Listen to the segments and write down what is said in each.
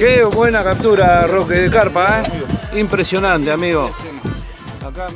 Qué buena captura, Roque, de carpa, ¿eh? Impresionante, amigo. Acá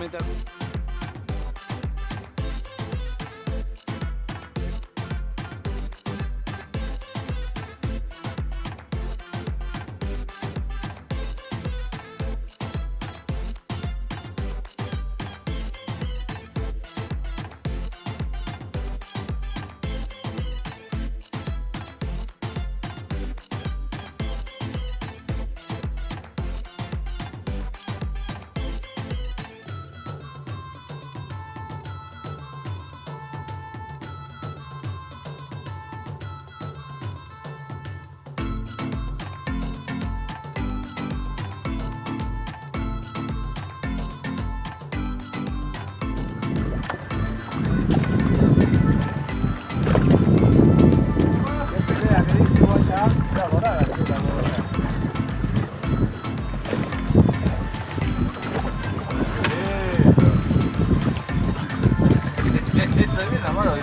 meta...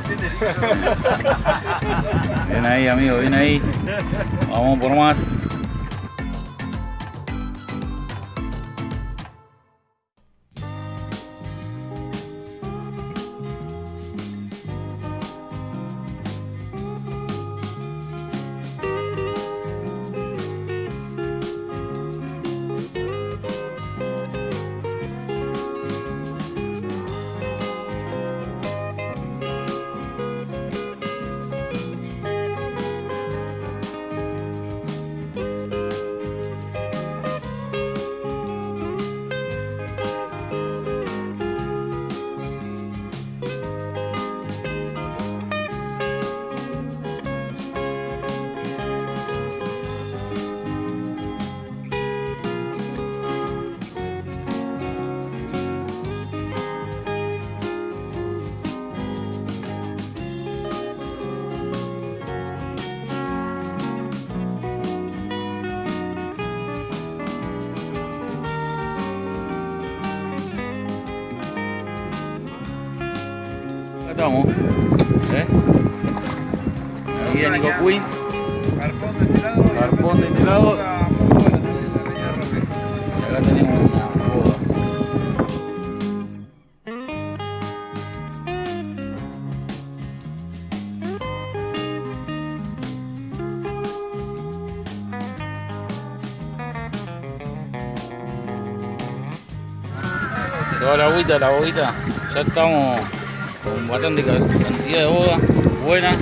Bien ahí, amigo, bien ahí. Vamos por más. Estamos. ¿Eh? Ahí de Nico Queen. Carpón de este lado. Carpón de este lado. Y acá tenemos una boda. Toda la agüita, la boguita, ya estamos con bastante ca- cantidad de boda, buena.